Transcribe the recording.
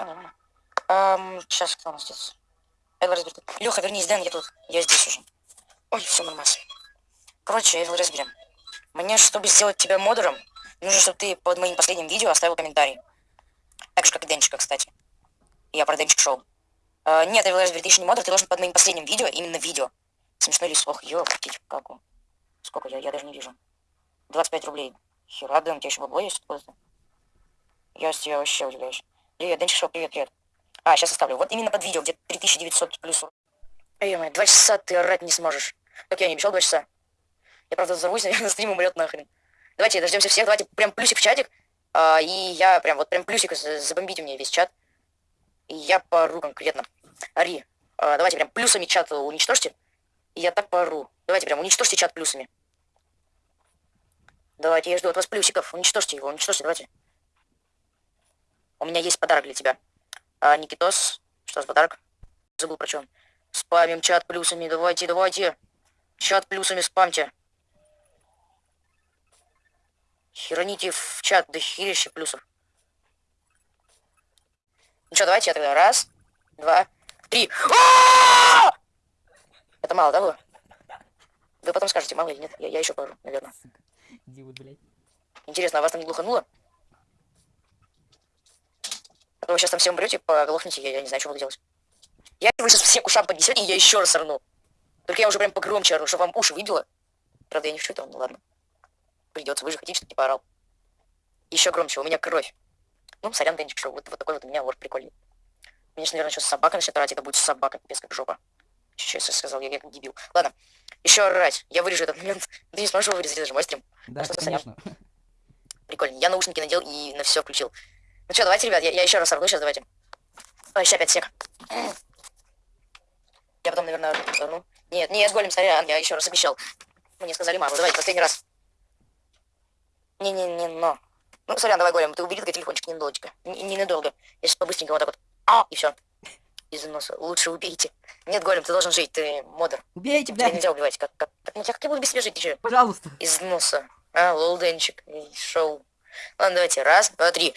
Так, кто у нас здесь? Эвил разберет. Леха, вернись, Дэн, я тут. Я здесь уже. Ой, все нормально. Короче, Эвил разберем. Мне, чтобы сделать тебя модером, нужно, чтобы ты под моим последним видео оставил комментарий. Так же, как и Денчика, кстати. Я про Денчик шоу. Uh, нет, Эвил разберет, ты еще не модер, ты должен под моим последним видео, именно видео. Смешной ли слух? Ёптить, как он. Сколько я? Я даже не вижу. 25 рублей. Хера, Дэн, у тебя еще бабло есть? Я с тебя вообще удивляюсь. Привет, Денчик Шоу, привет, привет. А, сейчас оставлю. Вот именно под видео, где 3900 плюс. Эй, мой, два часа ты орать не сможешь. Как я не обещал два часа. Я, правда, взорвусь, наверное, стрим умрет нахрен. Давайте дождемся всех, давайте прям плюсик в чатик. А, и я прям, вот прям плюсик, забомбите мне весь чат. И я пору конкретно. Ари, а, давайте прям плюсами чат уничтожьте. И я так пору. Давайте прям уничтожьте чат плюсами. Давайте, я жду от вас плюсиков. Уничтожьте его, уничтожьте, давайте. У меня есть подарок для тебя. А, Никитос, что за подарок? Забыл про что Спамим чат плюсами, давайте, давайте. Чат плюсами спамьте. Хероните в чат до херища плюсов. Ну что, давайте я тогда раз, два, три. Это мало, да, было? Вы потом скажете, мало или нет. Я, я еще пару, наверное. Интересно, а вас там не глухануло? Вы сейчас там все умрете, поглохнете, я, я не знаю, что буду делать. Я вы сейчас все к ушам поднесете, и я еще раз орну. Только я уже прям погромче орну, чтобы вам уши выбило. Правда, я не хочу этого, ну ладно. Придется, вы же хотите, чтобы не поорал. Еще громче, у меня кровь. Ну, сорян, Денчик, что вот, вот такой вот у меня лор прикольный. Конечно, наверное, сейчас собака начнет орать, это будет собака, без как жопа. Сейчас я сказал, я, я как дебил. Ладно, еще орать. Я вырежу этот момент. Ты не сможешь его вырезать, это же мой стрим. Да, а конечно. Прикольно. Я наушники надел и на все включил. Ну что, давайте, ребят, я, я еще раз орну сейчас, давайте. Ой, сейчас опять сек. Я потом, наверное, орну. Нет, нет, голем, сорян, я еще раз обещал. Мне сказали маму, давайте, последний раз. Не-не-не, но. Ну, сорян, давай, голем, ты убери только телефончик ненадолго. Ненадолго. Я сейчас по-быстренькому вот так вот. А, и все. Из носа. Лучше убейте. Нет, голем, ты должен жить, ты модер. Убейте, блядь. Тебя нельзя убивать. Как, как, как, как, я буду без тебя жить, че? Пожалуйста. Из носа. А, лолденчик, шоу. Ладно, давайте. Раз, два, три.